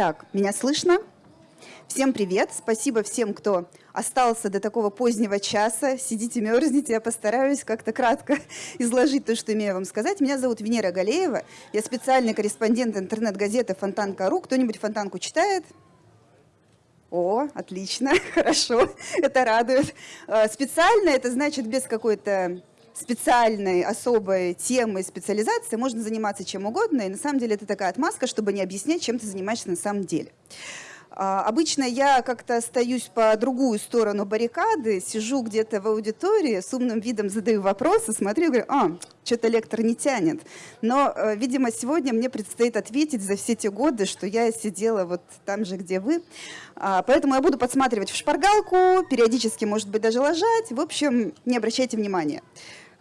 Так, меня слышно? Всем привет! Спасибо всем, кто остался до такого позднего часа. Сидите, мерзните, я постараюсь как-то кратко изложить то, что имею вам сказать. Меня зовут Венера Галеева, я специальный корреспондент интернет-газеты «Фонтанка.ру». Кто-нибудь «Фонтанку» читает? О, отлично, хорошо, это радует. А, специально это значит без какой-то специальной, особой темы, специализации можно заниматься чем угодно, и на самом деле это такая отмазка, чтобы не объяснять, чем ты занимаешься на самом деле. А, обычно я как-то остаюсь по другую сторону баррикады, сижу где-то в аудитории, с умным видом задаю вопросы, смотрю и говорю, а, что-то лектор не тянет. Но, э, видимо, сегодня мне предстоит ответить за все те годы, что я сидела вот там же, где вы. А, поэтому я буду подсматривать в шпаргалку, периодически, может быть, даже ложать. В общем, не обращайте внимания.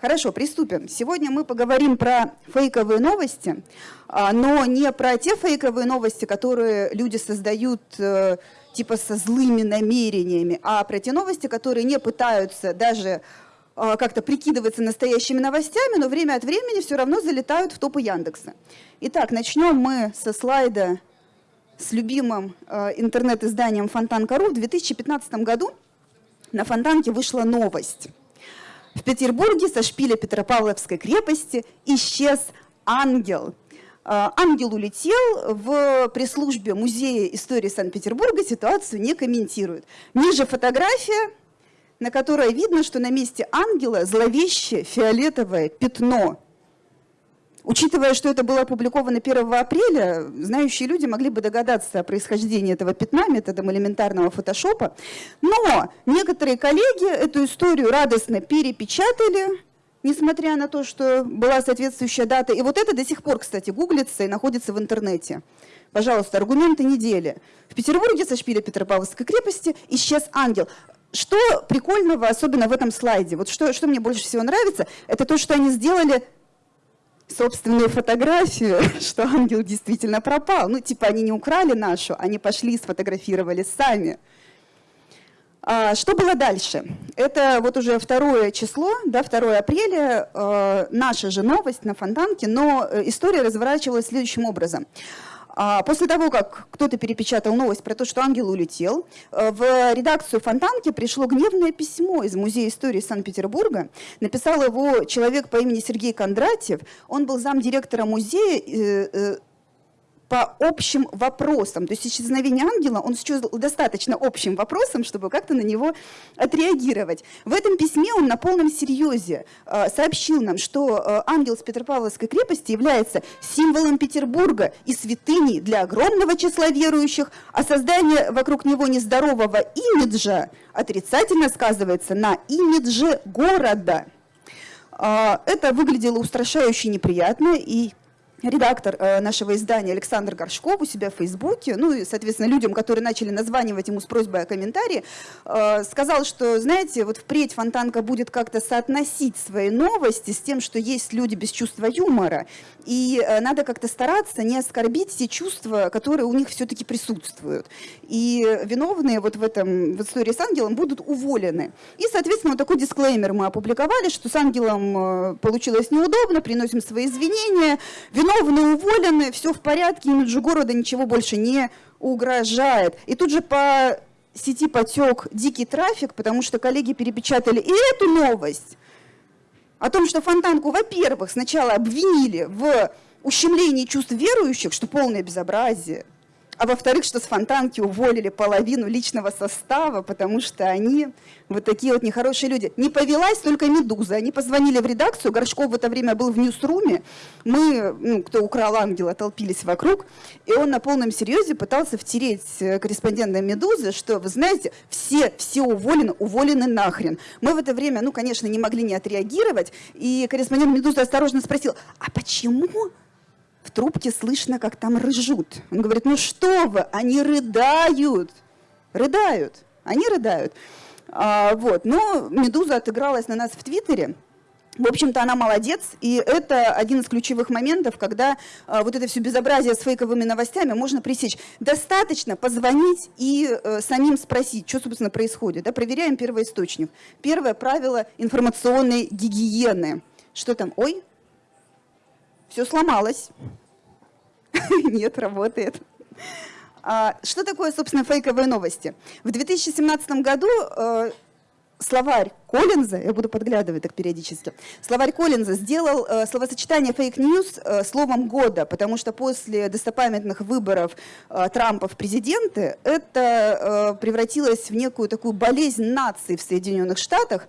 Хорошо, приступим. Сегодня мы поговорим про фейковые новости, а, но не про те фейковые новости, которые люди создают э, типа со злыми намерениями, а про те новости, которые не пытаются даже а, как-то прикидываться настоящими новостями, но время от времени все равно залетают в топы Яндекса. Итак, начнем мы со слайда с любимым э, интернет-изданием Фонтанка.ру. В 2015 году на Фонтанке вышла новость. В Петербурге со шпиля Петропавловской крепости исчез ангел. А, ангел улетел, в пресс-службе Музея истории Санкт-Петербурга ситуацию не комментируют. Ниже фотография, на которой видно, что на месте ангела зловещее фиолетовое пятно – Учитывая, что это было опубликовано 1 апреля, знающие люди могли бы догадаться о происхождении этого пятна методом элементарного фотошопа. Но некоторые коллеги эту историю радостно перепечатали, несмотря на то, что была соответствующая дата. И вот это до сих пор, кстати, гуглится и находится в интернете. Пожалуйста, аргументы недели. В Петербурге со шпиля Петропавловской крепости исчез ангел. Что прикольного, особенно в этом слайде, вот что, что мне больше всего нравится, это то, что они сделали собственную фотографию, что ангел действительно пропал. Ну, типа они не украли нашу, они пошли и сфотографировали сами. А, что было дальше? Это вот уже второе число, да, 2 апреля, э, наша же новость на Фонтанке, но э, история разворачивалась следующим образом. А, после того, как кто-то перепечатал новость про то, что ангел улетел, э, в редакцию Фонтанки пришло гневное письмо из Музея истории Санкт-Петербурга. Написал его человек по имени Сергей Кондратьев. Он был замдиректора музея э, э, по общим вопросам. То есть исчезновение ангела он счел достаточно общим вопросом, чтобы как-то на него отреагировать. В этом письме он на полном серьезе э, сообщил нам, что э, ангел с Петропавловской крепости является символом Петербурга и святыней для огромного числа верующих, а создание вокруг него нездорового имиджа отрицательно сказывается на имидже города. Э, это выглядело устрашающе неприятно, и редактор э, нашего издания Александр Горшков у себя в Фейсбуке, ну и, соответственно, людям, которые начали названивать ему с просьбой о комментарии, э, сказал, что, знаете, вот впредь Фонтанка будет как-то соотносить свои новости с тем, что есть люди без чувства юмора, и э, надо как-то стараться не оскорбить те чувства, которые у них все-таки присутствуют. И виновные вот в этом, в истории с ангелом будут уволены. И, соответственно, вот такой дисклеймер мы опубликовали, что с ангелом получилось неудобно, приносим свои извинения, виновные уволены, все в порядке, имиджу города ничего больше не угрожает. И тут же по сети потек дикий трафик, потому что коллеги перепечатали и эту новость о том, что Фонтанку, во-первых, сначала обвинили в ущемлении чувств верующих, что полное безобразие – а во-вторых, что с Фонтанки уволили половину личного состава, потому что они вот такие вот нехорошие люди. Не повелась только «Медуза». Они позвонили в редакцию, Горшков в это время был в ньюсруме, мы, ну, кто украл ангела, толпились вокруг, и он на полном серьезе пытался втереть э, корреспондента «Медузы», что, вы знаете, все, все уволены, уволены нахрен. Мы в это время, ну, конечно, не могли не отреагировать, и корреспондент «Медузы» осторожно спросил, а почему в трубке слышно, как там рыжут. Он говорит, ну что вы, они рыдают, рыдают, они рыдают. А, вот. Но «Медуза» отыгралась на нас в Твиттере, в общем-то, она молодец, и это один из ключевых моментов, когда а, вот это все безобразие с фейковыми новостями можно пресечь. Достаточно позвонить и а, самим спросить, что, собственно, происходит. Да? Проверяем первоисточник. Первое правило информационной гигиены. Что там? Ой, все сломалось. Нет, работает. А, что такое, собственно, фейковые новости? В 2017 году э, словарь Коллинза, я буду подглядывать так периодически, словарь Коллинза сделал э, словосочетание fake news э, словом года, потому что после достопамятных выборов э, Трампа в президенты это э, превратилось в некую такую болезнь нации в Соединенных Штатах,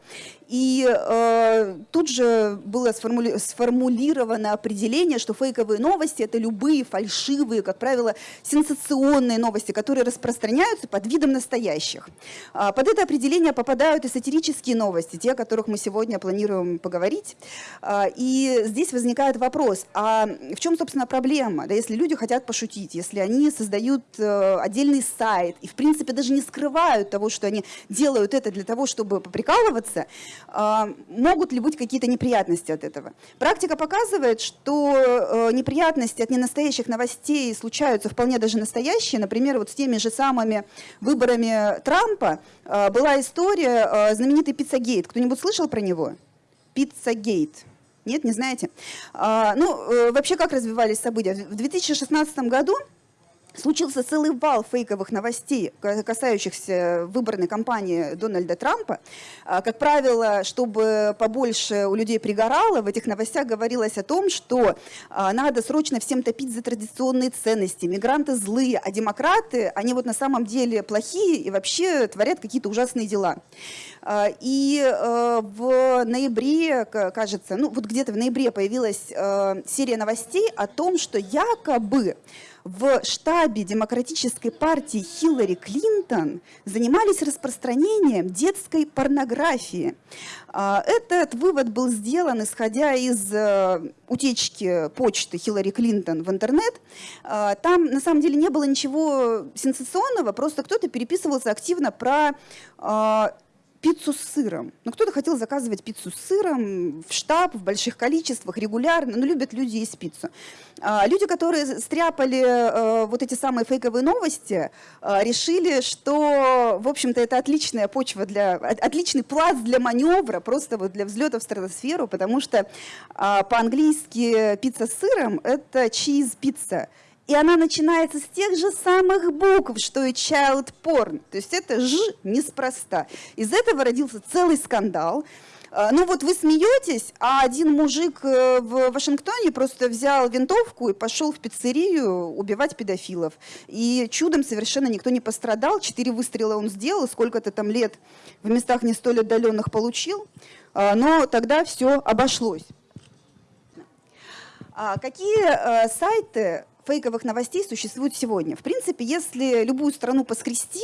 и э, тут же было сформули сформулировано определение, что фейковые новости – это любые фальшивые, как правило, сенсационные новости, которые распространяются под видом настоящих. А под это определение попадают и сатирические новости, те, о которых мы сегодня планируем поговорить. А, и здесь возникает вопрос, а в чем, собственно, проблема? Да, если люди хотят пошутить, если они создают э, отдельный сайт и, в принципе, даже не скрывают того, что они делают это для того, чтобы поприкалываться – а, могут ли быть какие-то неприятности от этого? Практика показывает, что э, неприятности от ненастоящих новостей случаются вполне даже настоящие. Например, вот с теми же самыми выборами Трампа э, была история знаменитый Пиццагейт. Кто-нибудь слышал про него? Пиццагейт. Нет, не знаете? А, ну, вообще, как развивались события? В 2016 году случился целый вал фейковых новостей, касающихся выборной кампании Дональда Трампа. А, как правило, чтобы побольше у людей пригорало, в этих новостях говорилось о том, что а, надо срочно всем топить за традиционные ценности, мигранты злые, а демократы, они вот на самом деле плохие и вообще творят какие-то ужасные дела. А, и в ноябре, кажется, ну вот где-то в ноябре появилась серия новостей о том, что якобы в штабе демократической партии Хиллари Клинтон занимались распространением детской порнографии. А, этот вывод был сделан, исходя из э, утечки почты Хиллари Клинтон в интернет. А, там на самом деле не было ничего сенсационного, просто кто-то переписывался активно про а, пиццу с сыром. Ну, кто-то хотел заказывать пиццу с сыром в штаб, в больших количествах, регулярно. Ну, любят люди есть пиццу. А, люди, которые стряпали э, вот эти самые фейковые новости, э, решили, что, в общем-то, это отличная почва для, отличный пласт для маневра, просто вот для взлета в стратосферу, потому что э, по-английски пицца с сыром – это чиз-пицца и она начинается с тех же самых букв, что и child porn. То есть это «ж» неспроста. Из этого родился целый скандал. А, ну вот вы смеетесь, а один мужик э, в Вашингтоне просто взял винтовку и пошел в пиццерию убивать педофилов. И чудом совершенно никто не пострадал. Четыре выстрела он сделал, сколько-то там лет в местах не столь отдаленных получил. А, но тогда все обошлось. А какие э, сайты фейковых новостей существует сегодня. В принципе, если любую страну поскрести,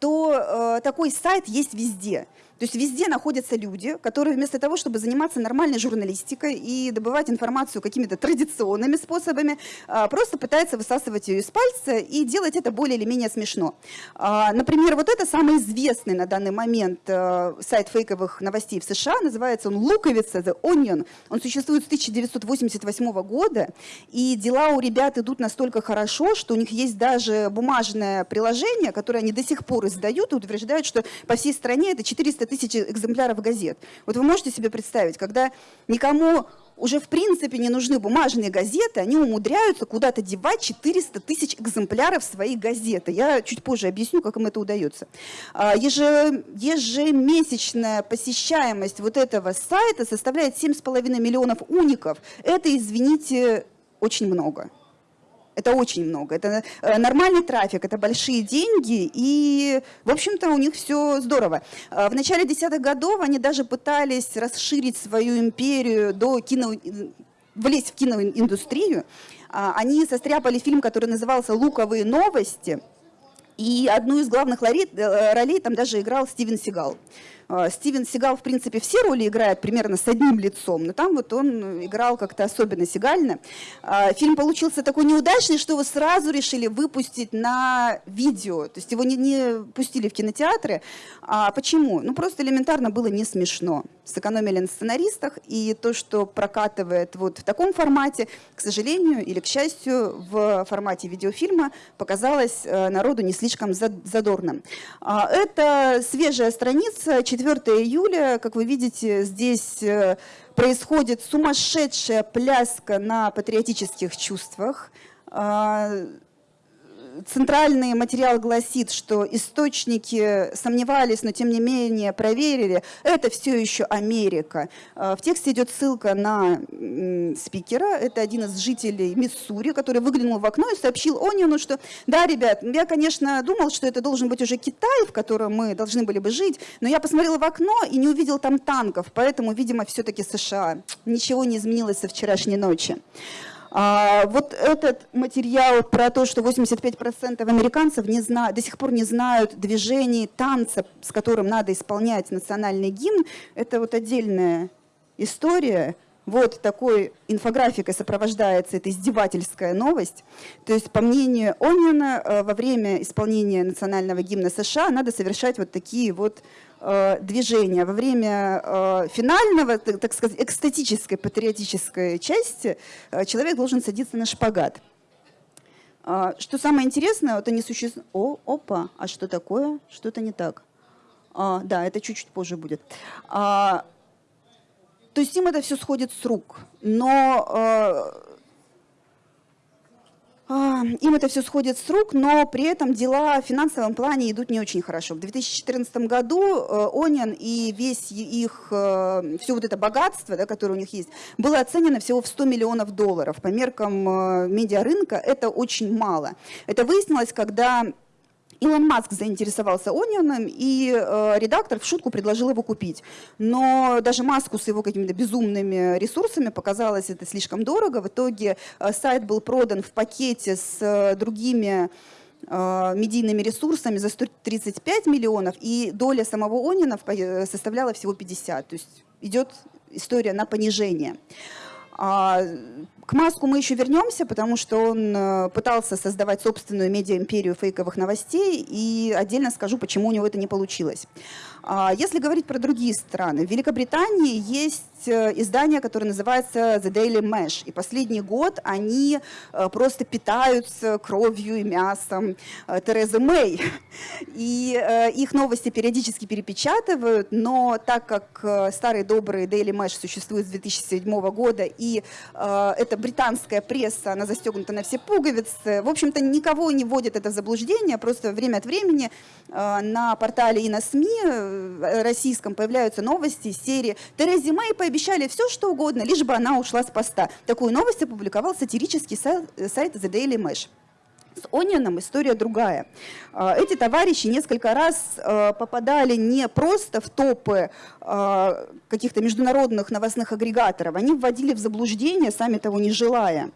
то э, такой сайт есть везде. То есть везде находятся люди, которые вместо того, чтобы заниматься нормальной журналистикой и добывать информацию какими-то традиционными способами, а, просто пытаются высасывать ее из пальца и делать это более или менее смешно. А, например, вот это самый известный на данный момент э, сайт фейковых новостей в США, называется он «Луковица», «The Onion». Он существует с 1988 года, и дела у ребят идут настолько хорошо, что у них есть даже бумажное приложение, которое они до сих пор издают и утверждают, что по всей стране это 400 400 тысяч экземпляров газет. Вот вы можете себе представить, когда никому уже в принципе не нужны бумажные газеты, они умудряются куда-то девать 400 тысяч экземпляров своей газеты. Я чуть позже объясню, как им это удается. А, ежемесячная посещаемость вот этого сайта составляет 7,5 миллионов уников. Это, извините, очень много. Это очень много. Это э, нормальный трафик, это большие деньги, и, в общем-то, у них все здорово. Э, в начале десятых годов они даже пытались расширить свою империю до кино влезть в киноиндустрию. А, они состряпали фильм, который назывался «Луковые новости», и одну из главных э, ролей там даже играл Стивен Сигал. А, Стивен Сигал, в принципе, все роли играет примерно с одним лицом, но там вот он играл как-то особенно сигально. А, фильм получился такой неудачный, что его сразу решили выпустить на видео, то есть его не, не пустили в кинотеатры. А почему? Ну, просто элементарно было не смешно. Сэкономили на сценаристах, и то, что прокатывает вот в таком формате, к сожалению или к счастью, в формате видеофильма показалось э, народу не слишком задорным. А, это свежая страница, 4 июля, как вы видите, здесь э, происходит сумасшедшая пляска на патриотических чувствах. Центральный материал гласит, что источники сомневались, но тем не менее проверили. Это все еще Америка. А, в тексте идет ссылка на спикера. Это один из жителей Миссури, который выглянул в окно и сообщил Ониону, что да, ребят, я, конечно, думал, что это должен быть уже Китай, в котором мы должны были бы жить, но я посмотрел в окно и не увидел там танков, поэтому, видимо, все-таки США. Ничего не изменилось со вчерашней ночи. А, вот этот материал про то, что 85% американцев не знают, до сих пор не знают движений танца, с которым надо исполнять национальный гимн, это вот отдельная история. Вот такой инфографикой сопровождается эта издевательская новость. То есть, по мнению Онина, э, во время исполнения национального гимна США надо совершать вот такие вот движения. Во время э, финального, так сказать, экстатической, патриотической части э, человек должен садиться на шпагат. Что самое интересное, вот они существуют... О, опа, а что такое? Что-то не так. А, да, это чуть-чуть позже будет. А, то есть им это все сходит с рук. Но им это все сходит с рук, но при этом дела в финансовом плане идут не очень хорошо. В 2014 году э, Онин и весь их, э, все вот это богатство, да, которое у них есть, было оценено всего в 100 миллионов долларов. По меркам э, медиарынка это очень мало. Это выяснилось, когда Илон Маск заинтересовался Онионом, и э, редактор в шутку предложил его купить. Но даже Маску с его какими-то безумными ресурсами показалось это слишком дорого. В итоге э, сайт был продан в пакете с э, другими э, медийными ресурсами за 135 миллионов, и доля самого Онина э, составляла всего 50. То есть идет история на понижение. А, к Маску мы еще вернемся, потому что он э, пытался создавать собственную медиа-империю фейковых новостей, и отдельно скажу, почему у него это не получилось. А, если говорить про другие страны, в Великобритании есть Э, издание, которое называется The Daily Mesh. И последний год они э, просто питаются кровью и мясом э, Терезы Мэй. И их новости периодически перепечатывают, но так как старый добрый Daily Mesh существует с 2007 года, и это британская пресса, она застегнута на все пуговицы, в общем-то, никого не вводит это в заблуждение, просто время от времени на портале и на СМИ российском появляются новости серии «Терезе Мэй пообещали все, что угодно, лишь бы она ушла с поста. Такую новость опубликовал сатирический сайт The Daily Mesh. С Онионом история другая. А, эти товарищи несколько раз а, попадали не просто в топы а, каких-то международных новостных агрегаторов, они вводили в заблуждение, сами того не желая,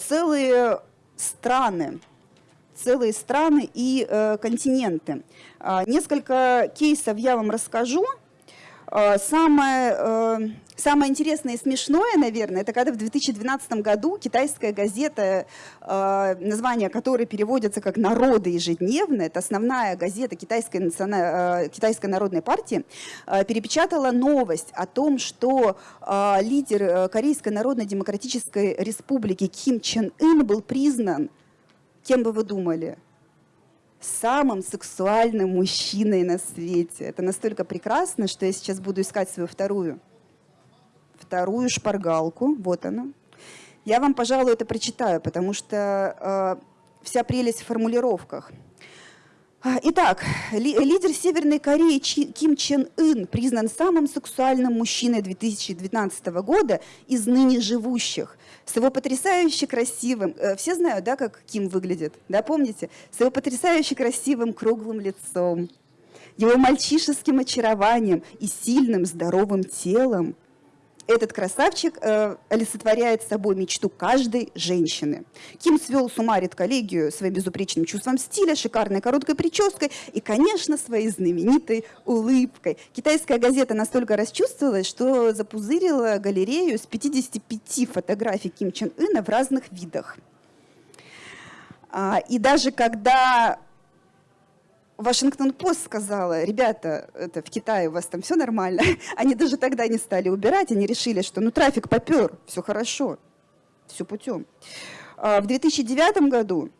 целые страны, целые страны и э, континенты. Несколько кейсов я вам расскажу. Э, самое, э, самое интересное и смешное, наверное, это когда в 2012 году китайская газета, э, название которой переводится как «Народы ежедневно», это основная газета Китайской, Китайской народной партии, перепечатала новость о том, что лидер Корейской народно-демократической республики Ким Чен Ын был признан, кем бы вы думали – самым сексуальным мужчиной на свете. Это настолько прекрасно, что я сейчас буду искать свою вторую, вторую шпаргалку. Вот она. Я вам, пожалуй, это прочитаю, потому что э, вся прелесть в формулировках. А, итак, лидер Северной Кореи Ким Чен Ын признан самым сексуальным мужчиной 2012 года из ныне живущих с его потрясающе красивым, э, все знают, да, как Ким выглядит, да, помните? С его потрясающе красивым круглым лицом, его мальчишеским очарованием и сильным здоровым телом. Этот красавчик э, олицетворяет собой мечту каждой женщины. Ким свел с ума редколлегию своим безупречным чувством стиля, шикарной короткой прической и, конечно, своей знаменитой улыбкой. Китайская газета настолько расчувствовалась, что запузырила галерею с 55 фотографий Ким Чен Ына в разных видах. А, и даже когда Вашингтон-Пост сказала, ребята, это в Китае у вас там все нормально. Они даже тогда не стали убирать, они решили, что ну трафик попер, все хорошо, все путем. А в 2009 году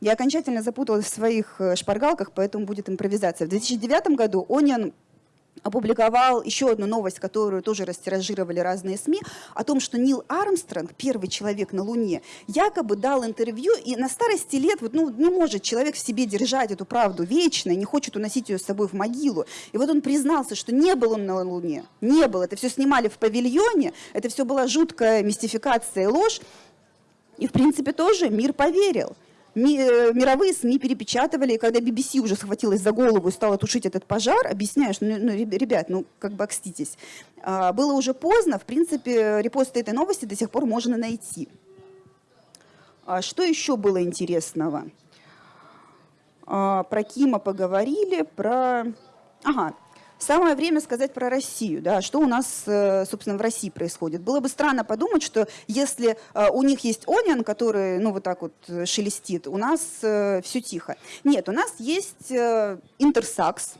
я окончательно запуталась в своих э, шпаргалках, поэтому будет импровизация. В 2009 году Onion опубликовал еще одну новость, которую тоже растиражировали разные СМИ, о том, что Нил Армстронг, первый человек на Луне, якобы дал интервью, и на старости лет вот, ну, не может человек в себе держать эту правду вечно, не хочет уносить ее с собой в могилу. И вот он признался, что не был он на Луне, не был. Это все снимали в павильоне, это все была жуткая мистификация и ложь. И, в принципе, тоже мир поверил. Э, мировые СМИ перепечатывали, и когда BBC уже схватилась за голову и стала тушить этот пожар, объясняешь, ну, ну ребят, ну как бы окститесь. А, было уже поздно, в принципе, репосты этой новости до сих пор можно найти. А что еще было интересного? А, про Кима поговорили, про... Ага, Самое время сказать про Россию, да, что у нас, э, собственно, в России происходит. Было бы странно подумать, что если э, у них есть Онион, который, ну, вот так вот э, шелестит, у нас все тихо. Нет, у нас есть Интерсакс,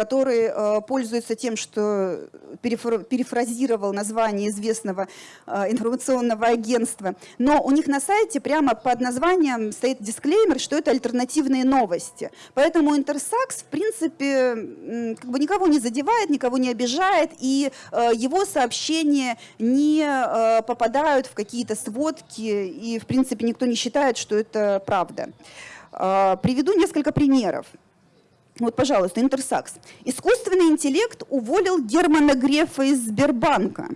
который э, пользуется тем, что перефразировал название известного э, информационного агентства. Но у них на сайте прямо под названием стоит дисклеймер, что это альтернативные новости. Поэтому Интерсакс, в принципе, как бы никого не задевает, никого не обижает, и э, его сообщения не попадают в какие-то сводки, и, в принципе, никто не считает, что это правда. Приведу несколько примеров. Вот, пожалуйста, Интерсакс. Искусственный интеллект уволил Германа Грефа из Сбербанка.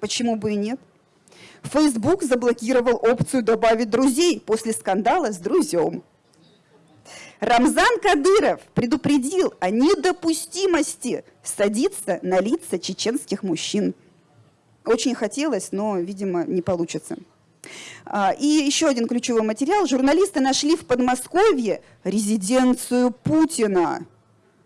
Почему бы и нет? Facebook заблокировал опцию «Добавить друзей» после скандала с друзьем. Рамзан Кадыров предупредил о недопустимости садиться на лица чеченских мужчин. Очень хотелось, но, видимо, не получится. А, и еще один ключевой материал. Журналисты нашли в Подмосковье резиденцию Путина.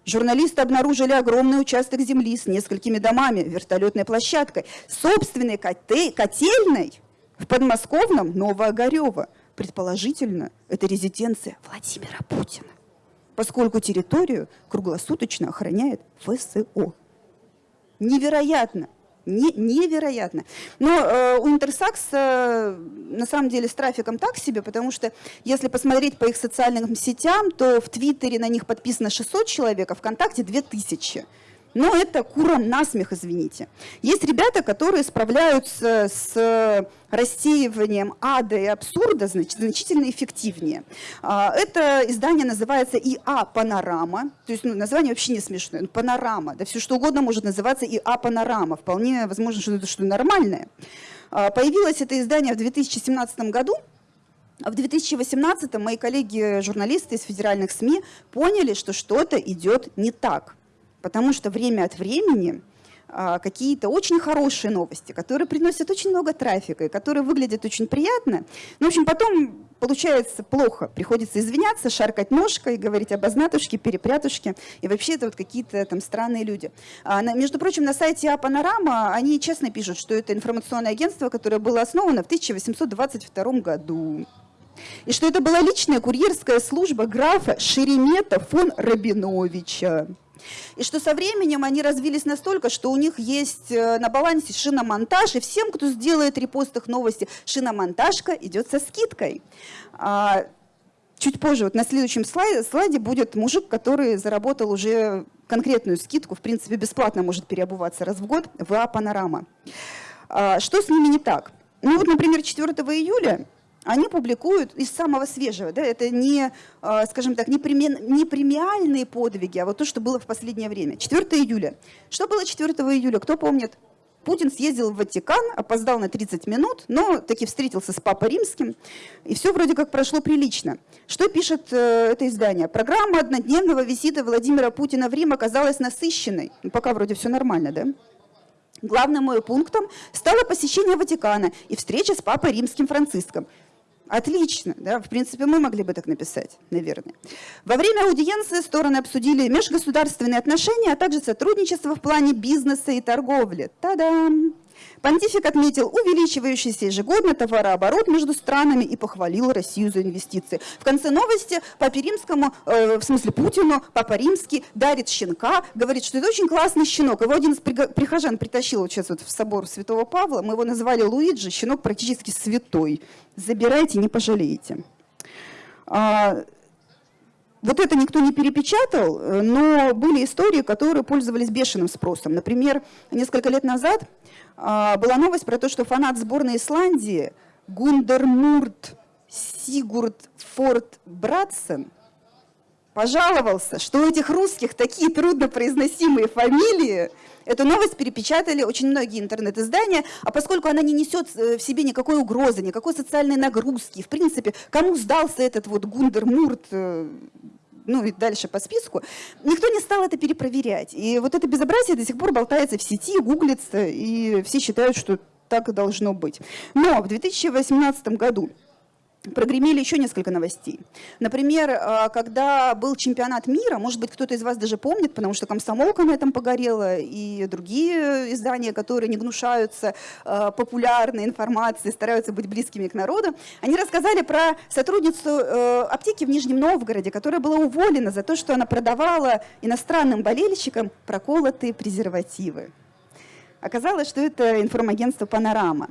Журналисты обнаружили огромный участок земли с несколькими домами, вертолетной площадкой, собственной котельной в подмосковном Новоогарево. Предположительно, это резиденция Владимира Путина, поскольку территорию круглосуточно охраняет ФСО. Невероятно! Не, невероятно. Но э, у Интерсакса на самом деле с трафиком так себе, потому что если посмотреть по их социальным сетям, то в Твиттере на них подписано 600 человек, а ВКонтакте 2000. Но это куром насмех, извините. Есть ребята, которые справляются с рассеиванием ада и абсурда значительно эффективнее. А, это издание называется ИА «Панорама». То есть ну, название вообще не смешное. Ну, «Панорама». Да все что угодно может называться ИА «Панорама». Вполне возможно, что это что-то нормальное. А, появилось это издание в 2017 году. А в 2018 мои коллеги-журналисты из федеральных СМИ поняли, что что-то идет не так потому что время от времени а, какие-то очень хорошие новости, которые приносят очень много трафика и которые выглядят очень приятно. Ну, в общем, потом получается плохо. Приходится извиняться, шаркать ножкой, говорить обознатушки, перепрятушки. И вообще это вот какие-то там странные люди. А, на, между прочим, на сайте А Панорама они честно пишут, что это информационное агентство, которое было основано в 1822 году. И что это была личная курьерская служба графа Шеремета фон Рабиновича. И что со временем они развились настолько, что у них есть э, на балансе шиномонтаж, и всем, кто сделает репост их новости, шиномонтажка идет со скидкой. А, чуть позже, вот на следующем слайде, слайде будет мужик, который заработал уже конкретную скидку, в принципе, бесплатно может переобуваться раз в год в А «Панорама». А, что с ними не так? Ну вот, например, 4 июля они публикуют из самого свежего. Да, это не, а, скажем так, не, преми, не премиальные подвиги, а вот то, что было в последнее время. 4 июля. Что было 4 июля? Кто помнит? Путин съездил в Ватикан, опоздал на 30 минут, но таки встретился с Папой Римским, и все вроде как прошло прилично. Что пишет э, это издание? Программа однодневного визита Владимира Путина в Рим оказалась насыщенной. Ну, пока вроде все нормально, да? Главным моим пунктом стало посещение Ватикана и встреча с Папой Римским Франциском. Отлично, да, в принципе, мы могли бы так написать, наверное. Во время аудиенции стороны обсудили межгосударственные отношения, а также сотрудничество в плане бизнеса и торговли. Та-дам! Понтифик отметил увеличивающийся ежегодно товарооборот между странами и похвалил Россию за инвестиции. В конце новости Папе Римскому, э, в смысле Путину, Папа Римский дарит щенка, говорит, что это очень классный щенок. Его один из прихожан притащил вот сейчас вот в собор Святого Павла, мы его называли Луиджи, щенок практически святой. Забирайте, не пожалеете. А, вот это никто не перепечатал, э, но были истории, которые пользовались бешеным спросом. Например, несколько лет назад а, была новость про то, что фанат сборной Исландии Гундермурт Сигурд Форд Братсен пожаловался, что у этих русских такие труднопроизносимые фамилии. Эту новость перепечатали очень многие интернет-издания, а поскольку она не несет э, в себе никакой угрозы, никакой социальной нагрузки, в принципе, кому сдался этот вот Гундермурт, э, ну и дальше по списку, никто не стал это перепроверять. И вот это безобразие до сих пор болтается в сети, гуглится, и все считают, что так и должно быть. Но в 2018 году прогремели еще несколько новостей. Например, а, когда был чемпионат мира, может быть, кто-то из вас даже помнит, потому что комсомолка на этом погорела, и другие издания, которые не гнушаются а, популярной информацией, стараются быть близкими к народу, они рассказали про сотрудницу э, аптеки в Нижнем Новгороде, которая была уволена за то, что она продавала иностранным болельщикам проколотые презервативы. Оказалось, что это информагентство «Панорама».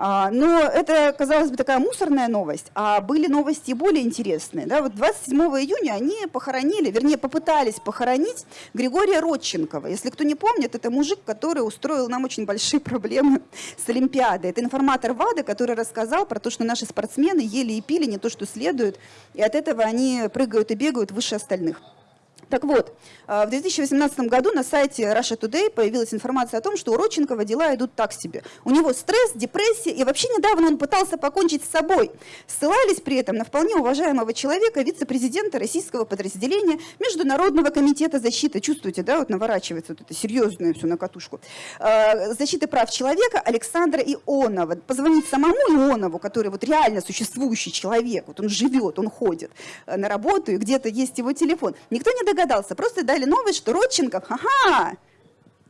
А, но это, казалось бы, такая мусорная новость, а были новости более интересные. Да? Вот 27 июня они похоронили, вернее, попытались похоронить Григория Родченкова. Если кто не помнит, это мужик, который устроил нам очень большие проблемы с Олимпиадой. Это информатор ВАДА, который рассказал про то, что наши спортсмены ели и пили не то, что следует, и от этого они прыгают и бегают выше остальных. Так вот, а, в 2018 году на сайте Russia Today появилась информация о том, что у Родченкова дела идут так себе. У него стресс, депрессия, и вообще недавно он пытался покончить с собой. Ссылались при этом на вполне уважаемого человека, вице-президента российского подразделения Международного комитета защиты, чувствуете, да, вот наворачивается вот это серьезное все на катушку, а, защиты прав человека Александра Ионова. Позвонить самому Ионову, который вот реально существующий человек, вот он живет, он ходит э, на работу, и где-то есть его телефон. Никто не догадался догадался. Просто дали новость, что Родченков, ага,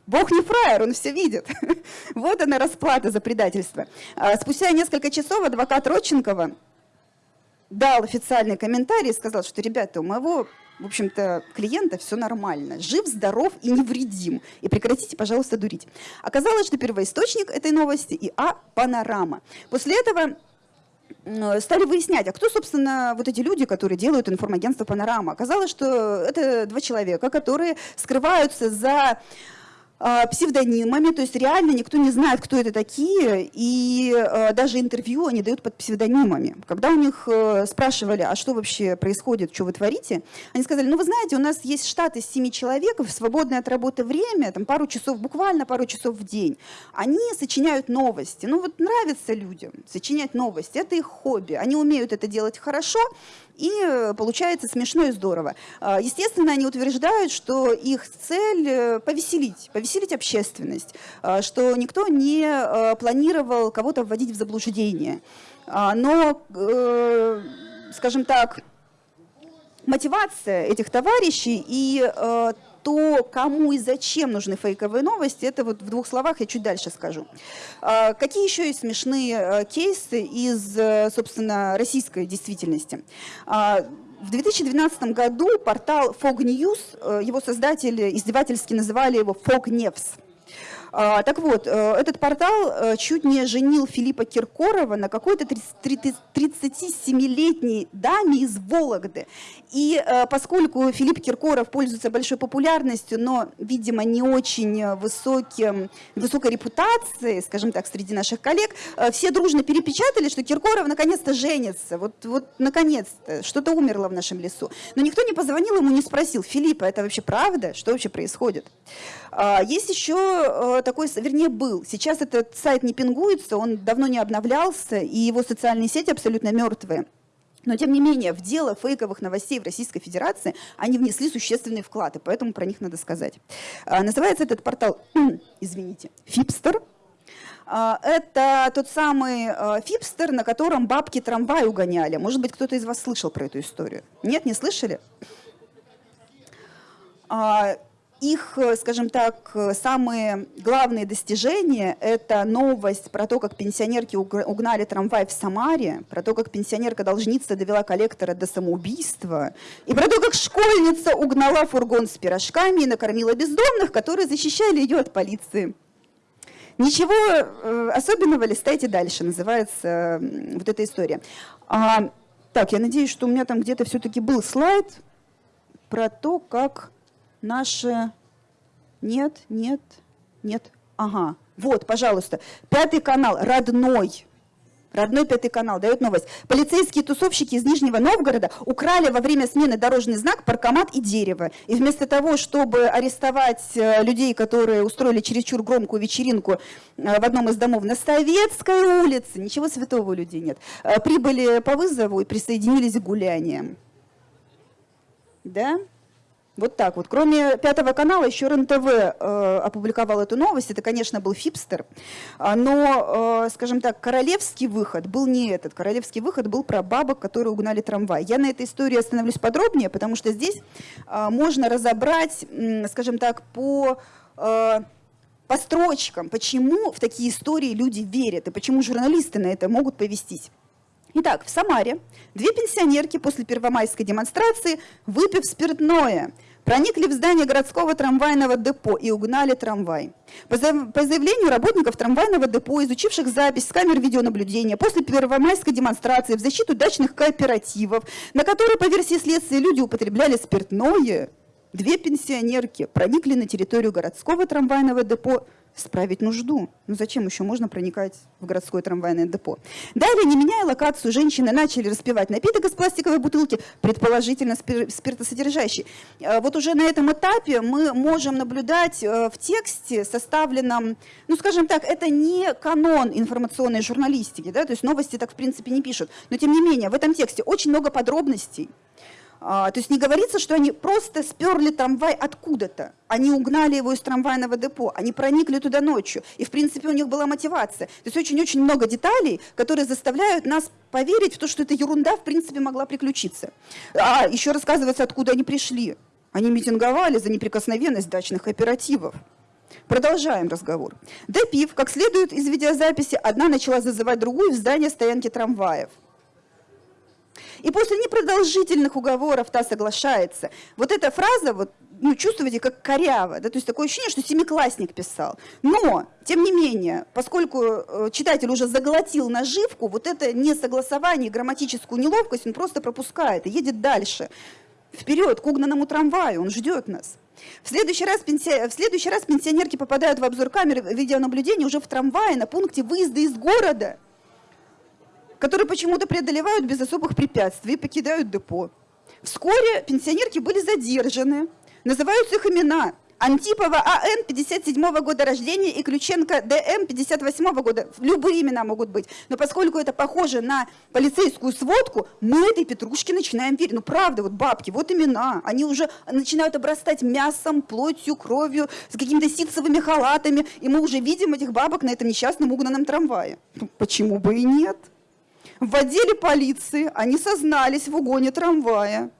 Бог не фраер, он все видит. вот она расплата за предательство. А, спустя несколько часов адвокат Родченкова дал официальный комментарий и сказал, что, ребята, у моего, в общем-то, клиента все нормально, жив, здоров и невредим. И прекратите, пожалуйста, дурить. Оказалось, что первоисточник этой новости и А Панорама. После этого стали выяснять, а кто, собственно, вот эти люди, которые делают информагентство «Панорама». Оказалось, что это два человека, которые скрываются за псевдонимами, то есть реально никто не знает, кто это такие, и а, даже интервью они дают под псевдонимами. Когда у них э, спрашивали, а что вообще происходит, что вы творите, они сказали, ну вы знаете, у нас есть штат из семи человек, свободное от работы время, там пару часов, буквально пару часов в день. Они сочиняют новости. Ну вот нравится людям сочинять новости, это их хобби. Они умеют это делать хорошо, и э, получается смешно и здорово. А, естественно, они утверждают, что их цель э, повеселить, повеселить общественность, а, что никто не э, планировал кого-то вводить в заблуждение. А, но, скажем так, мотивация этих товарищей и то, кому и зачем нужны фейковые новости, это вот в двух словах я чуть дальше скажу. А, какие еще есть смешные э, кейсы из, э, собственно, российской действительности? А, в 2012 году портал Fog News, э, его создатели издевательски называли его Fog News. А, так вот, э, этот портал э, чуть не женил Филиппа Киркорова на какой-то 37-летней даме из Вологды. И э, поскольку Филипп Киркоров пользуется большой популярностью, но, видимо, не очень высоким, высокой репутацией, скажем так, среди наших коллег, все дружно перепечатали, что Киркоров наконец-то женится. Вот, вот наконец-то, что-то умерло в нашем лесу. Но никто не позвонил ему, не спросил, Филиппа, это вообще правда? Что вообще происходит? А, есть еще такой, вернее, был. Сейчас этот сайт не пингуется, он давно не обновлялся, и его социальные сети абсолютно мертвые. Но, тем не менее, в дело фейковых новостей в Российской Федерации они внесли существенный вклад, и поэтому про них надо сказать. А, называется этот портал, извините, Фипстер. А, это тот самый а, Фипстер, на котором бабки трамвай угоняли. Может быть, кто-то из вас слышал про эту историю? Нет, не слышали? Их, э, скажем так, э, самые главные достижения – это новость про то, как пенсионерки угнали трамвай в Самаре, про то, как пенсионерка-должница довела коллектора до самоубийства, и про то, как школьница угнала фургон с пирожками и накормила бездомных, которые защищали ее от полиции. Ничего э, особенного, листайте дальше, называется вот эта история. А, так, я надеюсь, что у меня там где-то все-таки был слайд про то, как Наши... Нет, нет, нет. Ага, вот, пожалуйста. Пятый канал, родной. Родной пятый канал дает новость. Полицейские тусовщики из Нижнего Новгорода украли во время смены дорожный знак, паркомат и дерево. И вместо того, чтобы арестовать э, людей, которые устроили чересчур громкую вечеринку э, в одном из домов на Советской улице, ничего святого у людей нет, э, прибыли по вызову и присоединились к гуляниям. Да? Вот так вот. Кроме Пятого канала, еще РНТВ э, опубликовал эту новость. Это, конечно, был Фипстер. А, но, э, скажем так, королевский выход был не этот. Королевский выход был про бабок, которые угнали трамвай. Я на этой истории остановлюсь подробнее, потому что здесь э, можно разобрать, э, скажем так, по... Э, по строчкам, почему в такие истории люди верят и почему журналисты на это могут повестись. Итак, в Самаре две пенсионерки после первомайской демонстрации, выпив спиртное, проникли в здание городского трамвайного депо и угнали трамвай. По заявлению работников трамвайного депо, изучивших запись с камер видеонаблюдения после первомайской демонстрации в защиту дачных кооперативов, на которой, по версии следствия, люди употребляли спиртное, две пенсионерки проникли на территорию городского трамвайного депо справить нужду. Ну зачем еще можно проникать в городское трамвайное депо? Далее, не меняя локацию, женщины начали распивать напиток из пластиковой бутылки, предположительно спиртосодержащий. А вот уже на этом этапе мы можем наблюдать э, в тексте, составленном, ну скажем так, это не канон информационной журналистики, да, то есть новости так в принципе не пишут, но тем не менее в этом тексте очень много подробностей, то есть не говорится, что они просто сперли трамвай откуда-то. Они угнали его из трамвайного депо, они проникли туда ночью. И, в принципе, у них была мотивация. То есть очень-очень много деталей, которые заставляют нас поверить в то, что эта ерунда, в принципе, могла приключиться. А еще рассказывается, откуда они пришли. Они митинговали за неприкосновенность дачных кооперативов. Продолжаем разговор. Допив, как следует из видеозаписи, одна начала зазывать другую в здание стоянки трамваев. И после непродолжительных уговоров та соглашается. Вот эта фраза, вот, ну, чувствуете, как коряво, да, то есть такое ощущение, что семиклассник писал. Но, тем не менее, поскольку э, читатель уже заглотил наживку, вот это несогласование, грамматическую неловкость он просто пропускает и едет дальше. Вперед, к угнанному трамваю, он ждет нас. В следующий, раз пенси... в следующий раз пенсионерки попадают в обзор камеры видеонаблюдения уже в трамвае на пункте выезда из города – которые почему-то преодолевают без особых препятствий и покидают депо. Вскоре пенсионерки были задержаны. Называются их имена. Антипова А.Н. 57 -го года рождения и Ключенко Д.М. 58 -го года. Любые имена могут быть. Но поскольку это похоже на полицейскую сводку, мы этой петрушке начинаем верить. Ну правда, вот бабки, вот имена. Они уже начинают обрастать мясом, плотью, кровью, с какими-то ситцевыми халатами. И мы уже видим этих бабок на этом несчастном угнанном трамвае. Ну, почему бы и нет? В отделе полиции они сознались в угоне трамвая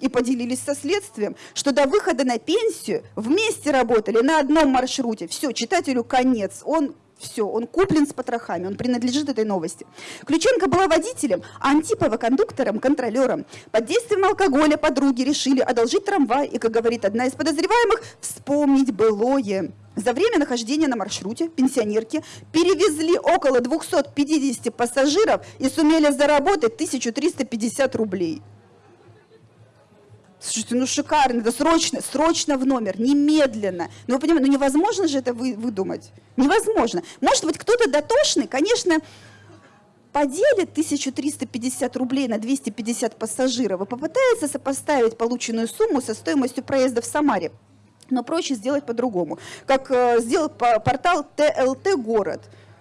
и поделились со следствием, что до выхода на пенсию вместе работали на одном маршруте. Все, читателю конец. Он все, он куплен с потрохами, он принадлежит этой новости. Ключенко была водителем, а Антипова кондуктором, контролером. Под действием алкоголя подруги решили одолжить трамвай и, как говорит одна из подозреваемых, вспомнить былое. За время нахождения на маршруте пенсионерки перевезли около 250 пассажиров и сумели заработать 1350 рублей. Слушайте, ну шикарно, это срочно, срочно в номер, немедленно. Ну вы понимаете, ну невозможно же это вы, выдумать. Невозможно. Может быть, кто-то дотошный, конечно, поделит 1350 рублей на 250 пассажиров и попытается сопоставить полученную сумму со стоимостью проезда в Самаре. Но проще сделать по-другому. Как э, сделал по портал ТЛТ «Город».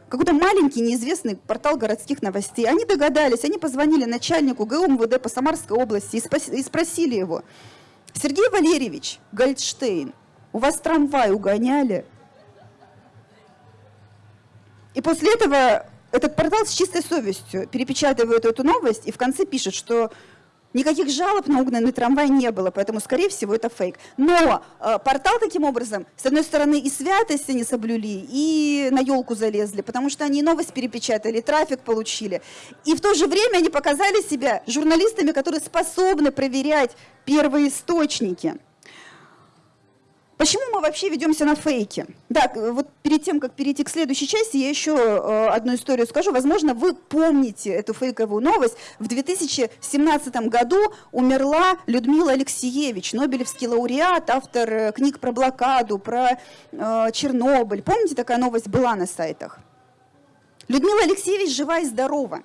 Какой-то маленький неизвестный портал городских новостей. Они догадались, они позвонили начальнику ГУ МВД по Самарской области и спросили его, Сергей Валерьевич Гольдштейн, у вас трамвай угоняли? И после этого этот портал с чистой совестью перепечатывает эту новость и в конце пишет, что Никаких жалоб на угнанный трамвай не было, поэтому, скорее всего, это фейк. Но э, портал таким образом, с одной стороны, и святость они соблюли, и на елку залезли, потому что они новость перепечатали, трафик получили. И в то же время они показали себя журналистами, которые способны проверять первые источники. Почему мы вообще ведемся на фейки? Так, вот перед тем, как перейти к следующей части, я еще э, одну историю скажу. Возможно, вы помните эту фейковую новость. В 2017 году умерла Людмила Алексеевич, Нобелевский лауреат, автор э, книг про блокаду, про э, Чернобыль. Помните, такая новость была на сайтах? Людмила Алексеевич жива и здорова.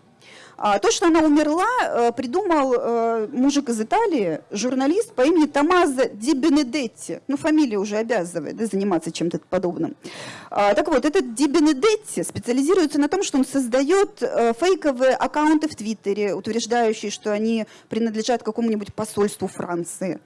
А то, что она умерла, э, придумал э, мужик из Италии, журналист по имени Томазо Ди Бенедетти. Ну, фамилия уже обязывает да, заниматься чем-то подобным. А, так вот, этот Ди Бенедетти специализируется на том, что он создает э, фейковые аккаунты в Твиттере, утверждающие, что они принадлежат какому-нибудь посольству Франции.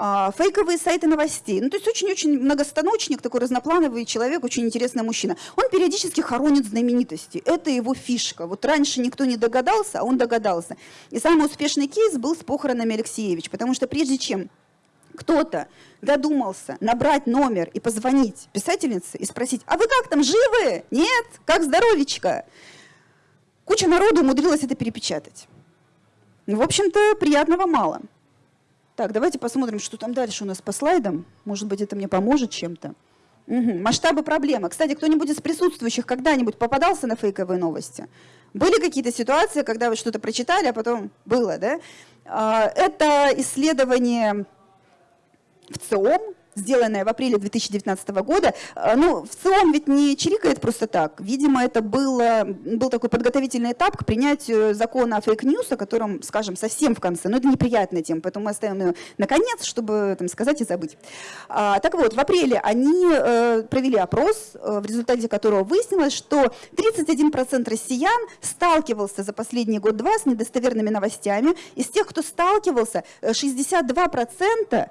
А, фейковые сайты новостей. Ну, то есть очень-очень многостаночник, такой разноплановый человек, очень интересный мужчина. Он периодически хоронит знаменитости. Это его фишка. Вот раньше никто не догадался, а он догадался. И самый успешный кейс был с похоронами Алексеевич, потому что прежде чем кто-то додумался набрать номер и позвонить писательнице и спросить, а вы как там, живы? Нет? Как здоровечко? Куча народу умудрилась это перепечатать. Ну, в общем-то, приятного мало. Так, давайте посмотрим, что там дальше у нас по слайдам. Может быть, это мне поможет чем-то. Угу. Масштабы проблемы. Кстати, кто-нибудь из присутствующих когда-нибудь попадался на фейковые новости? Были какие-то ситуации, когда вы что-то прочитали, а потом было, да? А, это исследование ВЦИОМ, сделанное в апреле 2019 года. А, ну, в целом ведь не чирикает просто так. Видимо, это было, был такой подготовительный этап к принятию закона о fake news, о котором скажем совсем в конце. Но это неприятная тема, поэтому мы оставим ее на конец, чтобы там, сказать и забыть. А, так вот, в апреле они э, провели опрос, э, в результате которого выяснилось, что 31% россиян сталкивался за последний год-два с недостоверными новостями. Из тех, кто сталкивался, 62%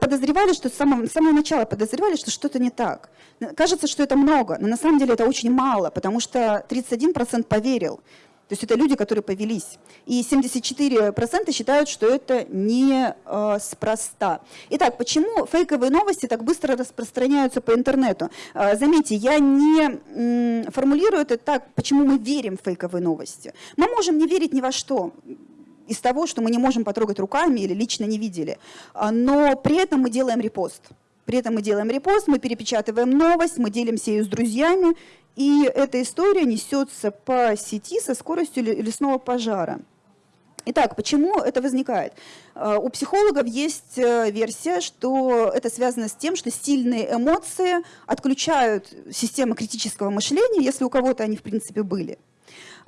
подозревали, что с самого, с самого начала подозревали, что что-то не так. Кажется, что это много, но на самом деле это очень мало, потому что 31% поверил. То есть это люди, которые повелись. И 74% считают, что это не э. Итак, почему фейковые новости так быстро распространяются по интернету? Э, заметьте, я не формулирую это так, почему мы верим в фейковые новости. Мы можем не верить ни во что из того, что мы не можем потрогать руками или лично не видели. А, но при этом мы делаем репост. При этом мы делаем репост, мы перепечатываем новость, мы делимся ее с друзьями, и эта история несется по сети со скоростью лесного пожара. Итак, почему это возникает? А, у психологов есть э, версия, что это связано с тем, что сильные эмоции отключают системы критического мышления, если у кого-то они в принципе были.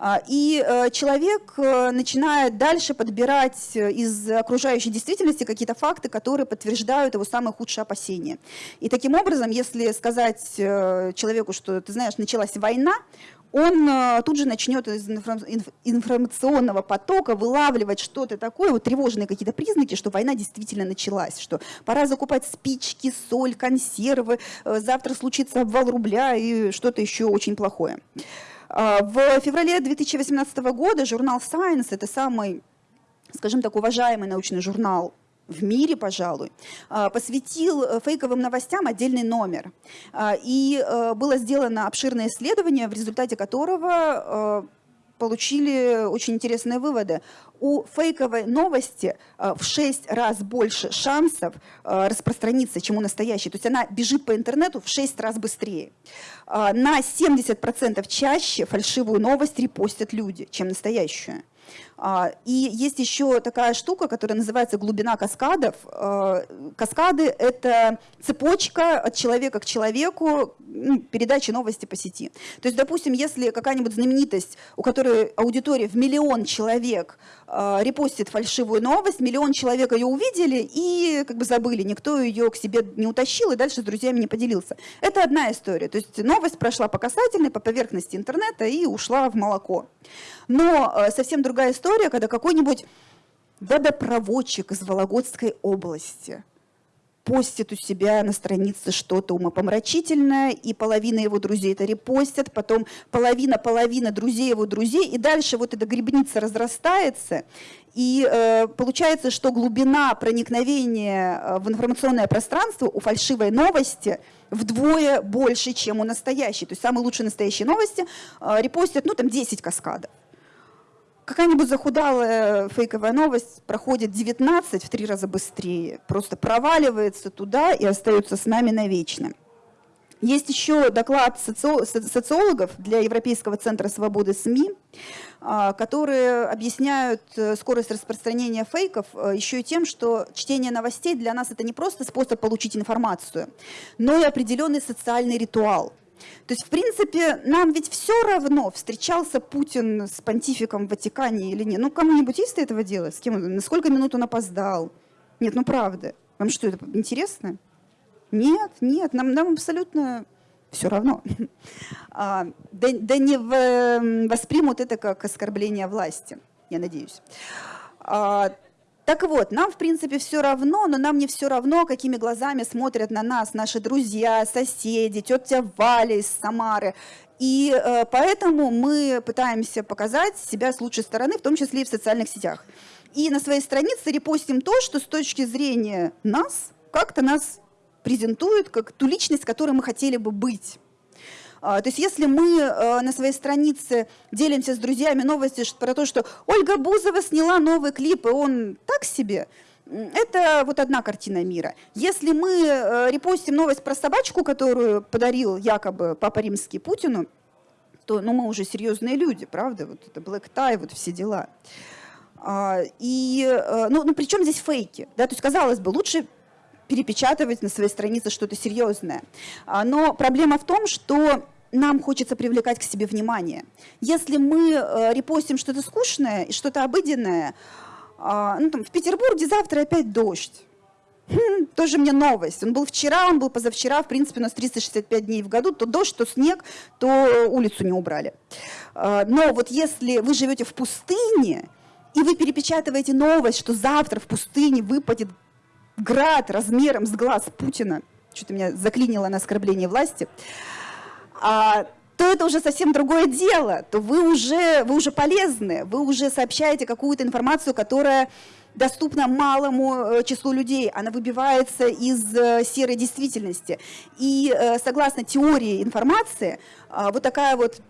А, и э, человек э, начинает дальше подбирать э, из окружающей действительности какие-то факты, которые подтверждают его самые худшие опасения. И таким образом, если сказать человеку, что, ты знаешь, началась война, он тут же начнет из информационного потока вылавливать что-то такое, вот тревожные какие-то признаки, что война действительно началась, что пора закупать спички, соль, консервы, завтра случится обвал рубля и что-то еще очень плохое. А, в феврале 2018 года журнал Science, это самый, скажем так, уважаемый научный журнал в мире, пожалуй, а, посвятил э, фейковым новостям отдельный номер. А, и э, было сделано обширное исследование, в результате которого э, получили очень интересные выводы. У фейковой новости э, в 6 раз больше шансов э, распространиться, чем у настоящей. То есть она бежит по интернету в 6 раз быстрее. Э, на 70% чаще фальшивую новость репостят люди, чем настоящую. А, и есть еще такая штука, которая называется глубина каскадов. А, каскады — это цепочка от человека к человеку ну, передачи новости по сети. То есть, допустим, если какая-нибудь знаменитость, у которой аудитория в миллион человек а, репостит фальшивую новость, миллион человек ее увидели и как бы забыли, никто ее к себе не утащил и дальше с друзьями не поделился. Это одна история. То есть новость прошла по касательной, по поверхности интернета и ушла в молоко. Но э, совсем другая история, когда какой-нибудь водопроводчик из Вологодской области постит у себя на странице что-то умопомрачительное, и половина его друзей это репостят, потом половина-половина друзей его друзей, и дальше вот эта грибница разрастается, и э, получается, что глубина проникновения э, в информационное пространство у фальшивой новости вдвое больше, чем у настоящей. То есть самые лучшие настоящие новости э, репостят, ну, там, 10 каскадов какая-нибудь захудалая фейковая новость проходит 19 в три раза быстрее, просто проваливается туда и остается с нами навечно. Есть еще доклад социологов для Европейского центра свободы СМИ, а, которые объясняют э, скорость распространения фейков э, еще и тем, что чтение новостей для нас это не просто способ получить информацию, но и определенный социальный ритуал. То есть, в принципе, нам ведь все равно, встречался Путин с понтификом в Ватикане или нет. Ну, кому-нибудь есть этого делать? С кем он? На сколько минут он опоздал? Нет, ну правда. Вам что, это интересно? Нет, нет, нам, нам абсолютно все равно. А, да, да не в, воспримут это как оскорбление власти, я надеюсь. А, так вот, нам, в принципе, все равно, но нам не все равно, какими глазами смотрят на нас наши друзья, соседи, тетя Валя из Самары. И э, поэтому мы пытаемся показать себя с лучшей стороны, в том числе и в социальных сетях. И на своей странице репостим то, что с точки зрения нас, как-то нас презентует как ту личность, которой мы хотели бы быть. А, то есть если мы э, на своей странице делимся с друзьями новости про то, что Ольга Бузова сняла новый клип, и он так себе, это вот одна картина мира. Если мы э, репостим новость про собачку, которую подарил якобы Папа Римский Путину, то ну, мы уже серьезные люди, правда? Вот это Black Tie, вот все дела. А, и, э, ну, ну, причем здесь фейки? Да? То есть, казалось бы, лучше перепечатывать на своей странице что-то серьезное. А, но проблема в том, что нам хочется привлекать к себе внимание. Если мы э, репостим что-то скучное и что-то обыденное, а, ну, там, в Петербурге завтра опять дождь. Хм, тоже мне новость. Он был вчера, он был позавчера, в принципе, у нас 365 дней в году, то дождь, то снег, то улицу не убрали. А, но вот если вы живете в пустыне, и вы перепечатываете новость, что завтра в пустыне выпадет град размером с глаз Путина, что-то меня заклинило на оскорбление власти, а, то это уже совсем другое дело, то вы уже, вы уже полезны, вы уже сообщаете какую-то информацию, которая доступна малому э, числу людей, она выбивается из э, серой действительности. И э, согласно теории информации, а, вот такая вот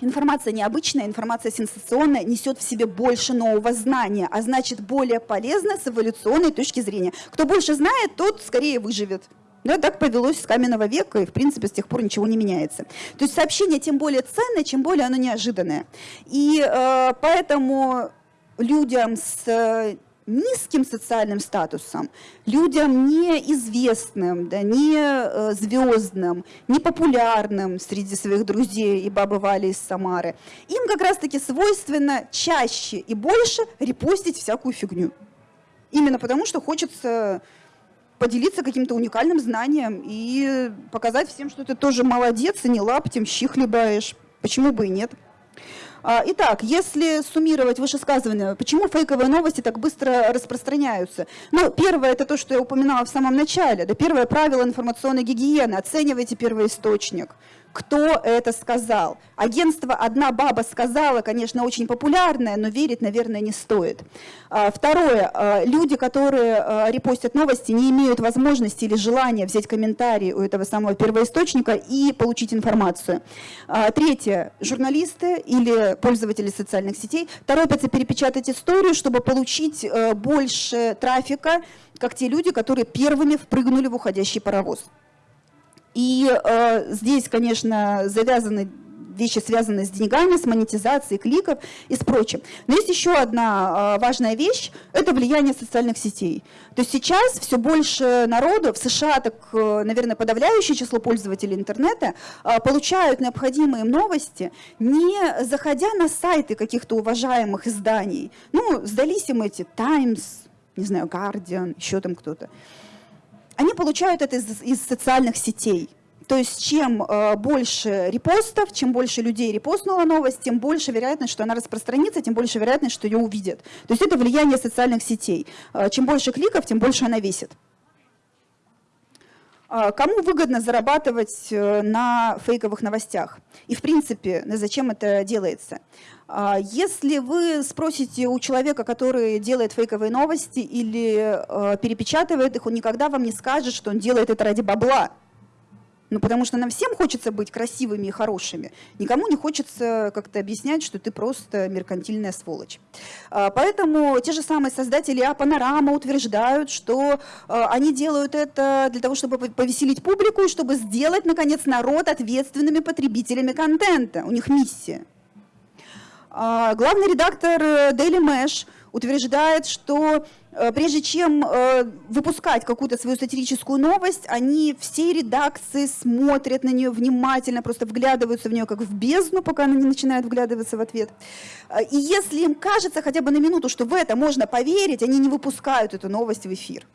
Информация необычная, информация сенсационная, несет в себе больше нового знания, а значит более полезна с эволюционной точки зрения. Кто больше знает, тот скорее выживет. Да, так повелось с каменного века, и, в принципе, с тех пор ничего не меняется. То есть сообщение тем более ценное, чем более оно неожиданное. И э, поэтому людям с низким социальным статусом, людям неизвестным, да, не э, звездным, не популярным среди своих друзей и бабы Вали из Самары, им как раз-таки свойственно чаще и больше репостить всякую фигню. Именно потому, что хочется поделиться каким-то уникальным знанием и показать всем, что ты тоже молодец и не лаптем щи хлебаешь. Почему бы и нет? А, итак, если суммировать вышесказанное, почему фейковые новости так быстро распространяются? Ну, первое, это то, что я упоминала в самом начале. Да, первое правило информационной гигиены – оценивайте первоисточник кто это сказал. Агентство «Одна баба сказала», конечно, очень популярное, но верить, наверное, не стоит. А, второе. А, люди, которые а, репостят новости, не имеют возможности или желания взять комментарий у этого самого первоисточника и получить информацию. Третье. Журналисты или пользователи социальных сетей торопятся перепечатать историю, чтобы получить больше трафика, как те люди, которые первыми впрыгнули в уходящий паровоз. И э, здесь, конечно, завязаны вещи, связанные с деньгами, с монетизацией кликов и с прочим. Но есть еще одна а, важная вещь – это влияние социальных сетей. То есть сейчас все больше народу, в США так, э, наверное, подавляющее число пользователей интернета а, получают необходимые новости, не заходя на сайты каких-то уважаемых изданий. Ну, сдались им эти Times, не знаю, Guardian, еще там кто-то. Они получают это из, из социальных сетей. То есть чем э, больше репостов, чем больше людей репостнула новость, тем больше вероятность, что она распространится, тем больше вероятность, что ее увидят. То есть это влияние социальных сетей. Э, чем больше кликов, тем больше она весит. Э, кому выгодно зарабатывать э, на фейковых новостях? И в принципе, зачем это делается? Э, если вы спросите у человека, который делает фейковые новости или перепечатывает их, он никогда вам не скажет, что он делает это ради бабла. Ну, потому что нам всем хочется быть красивыми и хорошими. Никому не хочется как-то объяснять, что ты просто меркантильная сволочь. А, поэтому те же самые создатели А-панорама утверждают, что а, они делают это для того, чтобы повеселить публику и чтобы сделать, наконец, народ ответственными потребителями контента. У них миссия. А, главный редактор э, Daily Mesh утверждает, что э, прежде чем э, выпускать какую-то свою сатирическую новость, они всей редакции смотрят на нее внимательно, просто вглядываются в нее как в бездну, пока она не начинает вглядываться в ответ. Э, и если им кажется хотя бы на минуту, что в это можно поверить, они не выпускают эту новость в эфир.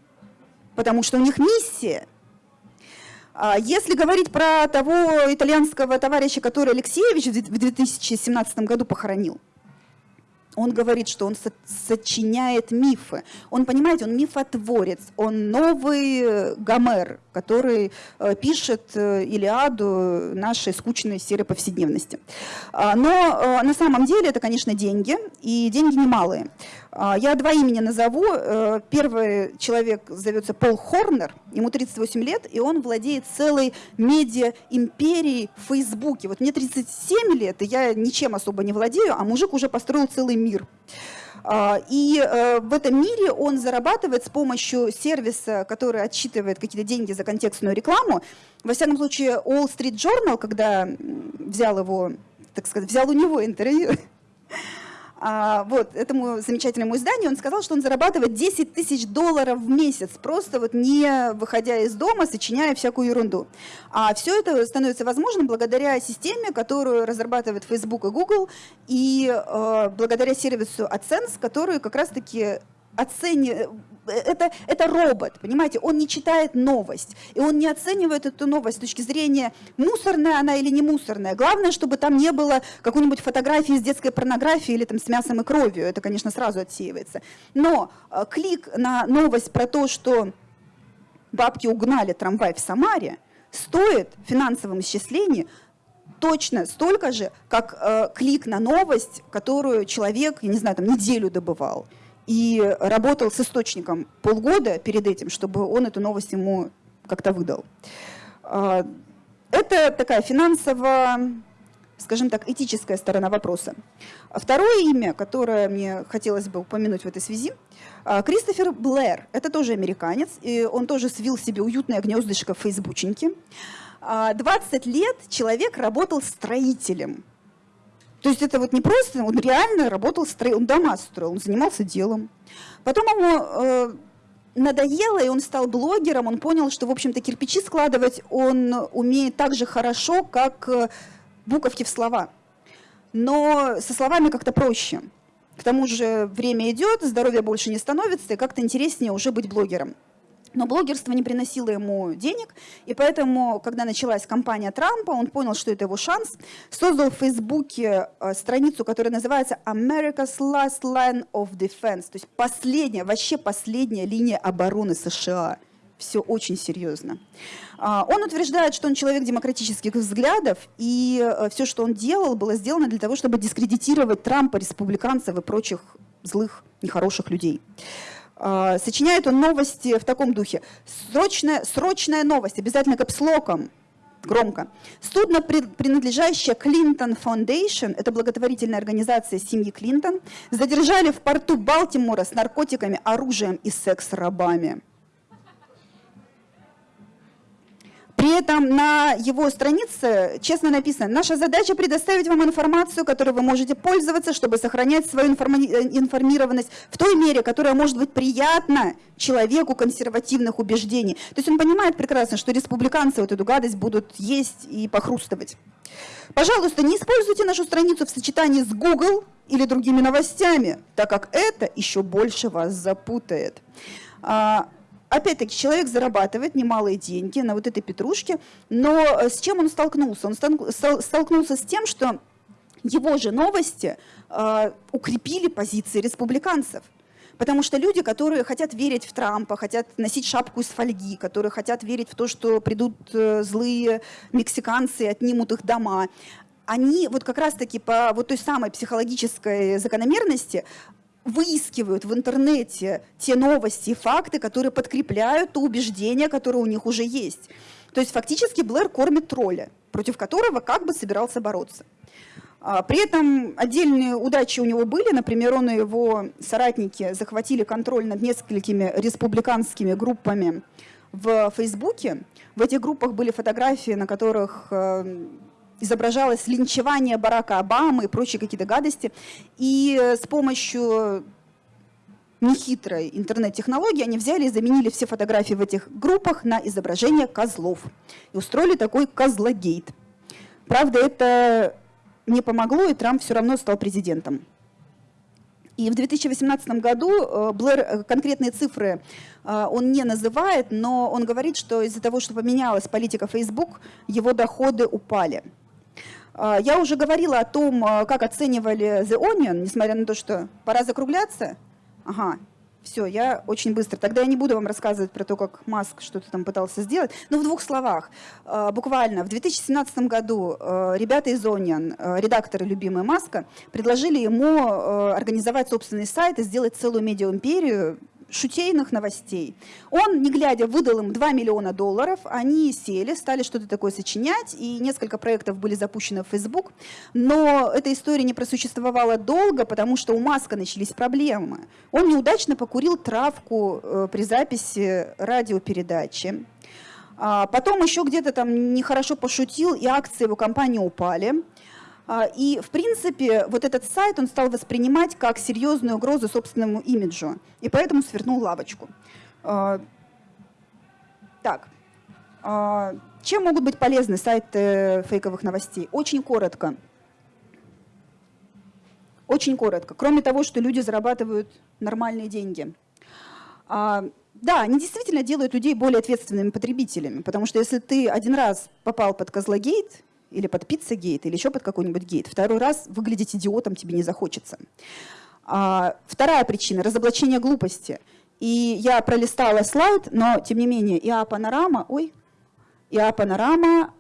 Потому что у них миссия. А если говорить про того итальянского товарища, который Алексеевич в 2017 году похоронил, он говорит, что он сочиняет мифы. Он, понимаете, он мифотворец, он новый э, Гомер, который э, пишет э, Илиаду нашей скучной серой повседневности. А, но на самом деле это, конечно, деньги, и деньги немалые. А, я два имени назову. Первый человек зовется Пол Хорнер, ему 38 лет, и он владеет целой медиа-империей в Фейсбуке. Вот мне 37 лет, и я ничем особо не владею, а мужик уже построил целый мир. А, и э, в этом мире он зарабатывает с помощью сервиса, который отчитывает какие-то деньги за контекстную рекламу. Во всяком случае, Wall Street Journal, когда взял его, так сказать, взял у него интервью, а, вот, этому замечательному изданию, он сказал, что он зарабатывает 10 тысяч долларов в месяц, просто вот не выходя из дома, сочиняя всякую ерунду. А все это становится возможным благодаря системе, которую разрабатывает Facebook и Google, и э, благодаря сервису AdSense, который как раз-таки оценивает это, это робот, понимаете, он не читает новость, и он не оценивает эту новость с точки зрения, мусорная она или не мусорная. Главное, чтобы там не было какой-нибудь фотографии с детской порнографией или там с мясом и кровью, это, конечно, сразу отсеивается. Но э, клик на новость про то, что бабки угнали трамвай в Самаре, стоит в финансовом исчислении точно столько же, как э, клик на новость, которую человек, я не знаю, там неделю добывал и работал с источником полгода перед этим, чтобы он эту новость ему как-то выдал. А, это такая финансово, скажем так, этическая сторона вопроса. Второе имя, которое мне хотелось бы упомянуть в этой связи, а, Кристофер Блэр. Это тоже американец, и он тоже свил себе уютное гнездышко в фейсбученьке. 20 а, лет человек работал строителем то есть это вот не просто, он реально работал, строил, он дома строил, он занимался делом. Потом ему э, надоело, и он стал блогером, он понял, что, в общем-то, кирпичи складывать он умеет так же хорошо, как э, буковки в слова. Но со словами как-то проще. К тому же время идет, здоровья больше не становится, и как-то интереснее уже быть блогером. Но блогерство не приносило ему денег, и поэтому, когда началась кампания Трампа, он понял, что это его шанс, создал в Фейсбуке э, страницу, которая называется America's Last Line of Defense, то есть последняя, вообще последняя линия обороны США. Все очень серьезно. А, он утверждает, что он человек демократических взглядов, и э, все, что он делал, было сделано для того, чтобы дискредитировать Трампа, республиканцев и прочих злых, нехороших людей. А, сочиняет он новости в таком духе. Срочная, срочная новость, обязательно капслоком, громко. Судно, принадлежащее Клинтон Foundation, это благотворительная организация семьи Клинтон, задержали в порту Балтимора с наркотиками, оружием и секс-рабами. При этом на его странице честно написано, наша задача предоставить вам информацию, которой вы можете пользоваться, чтобы сохранять свою информированность в той мере, которая может быть приятна человеку консервативных убеждений. То есть он понимает прекрасно, что республиканцы вот эту гадость будут есть и похрустывать. Пожалуйста, не используйте нашу страницу в сочетании с Google или другими новостями, так как это еще больше вас запутает. Опять-таки, человек зарабатывает немалые деньги на вот этой петрушке, но э, с чем он столкнулся? Он столкнулся с тем, что его же новости э, укрепили позиции республиканцев. Потому что люди, которые хотят верить в Трампа, хотят носить шапку из фольги, которые хотят верить в то, что придут э, злые мексиканцы и отнимут их дома, они вот как раз-таки по вот той самой психологической закономерности выискивают в интернете те новости и факты, которые подкрепляют то убеждение, которое у них уже есть. То есть фактически Блэр кормит тролля, против которого как бы собирался бороться. А, при этом отдельные удачи у него были. Например, он и его соратники захватили контроль над несколькими республиканскими группами в Фейсбуке. В этих группах были фотографии, на которых э, изображалось линчевание Барака Обамы и прочие какие-то гадости. И э, с помощью нехитрой интернет-технологии они взяли и заменили все фотографии в этих группах на изображение козлов. И устроили такой козлогейт. Правда, это не помогло, и Трамп все равно стал президентом. И в 2018 году э, Блэр э, конкретные цифры он не называет, но он говорит, что из-за того, что поменялась политика Facebook, его доходы упали. А, я уже говорила о том, а, как оценивали The Onion, несмотря на то, что пора закругляться. Ага, все, я очень быстро. Тогда я не буду вам рассказывать про то, как Маск что-то там пытался сделать. Но в двух словах. А, буквально в 2017 году ребята из Onion, редакторы любимые Маска, предложили ему организовать собственный сайт и сделать целую медиа-империю шутейных новостей. Он, не глядя, выдал им 2 миллиона долларов, они сели, стали что-то такое сочинять, и несколько проектов были запущены в Facebook, но эта история не просуществовала долго, потому что у Маска начались проблемы. Он неудачно покурил травку э, при записи радиопередачи. А потом еще где-то там нехорошо пошутил, и акции его компании упали. А, и, в принципе, вот этот сайт он стал воспринимать как серьезную угрозу собственному имиджу, и поэтому свернул лавочку. А, так, а, чем могут быть полезны сайты фейковых новостей? Очень коротко. Очень коротко. Кроме того, что люди зарабатывают нормальные деньги. Да, они действительно делают людей более ответственными потребителями, потому что если ты один раз попал под козлогейт, или под пиццагейт, или еще под какой-нибудь гейт. Второй раз выглядеть идиотом тебе не захочется. А, вторая причина – разоблачение глупости. И я пролистала слайд, но тем не менее ИА-панорама, ой, ИА-панорама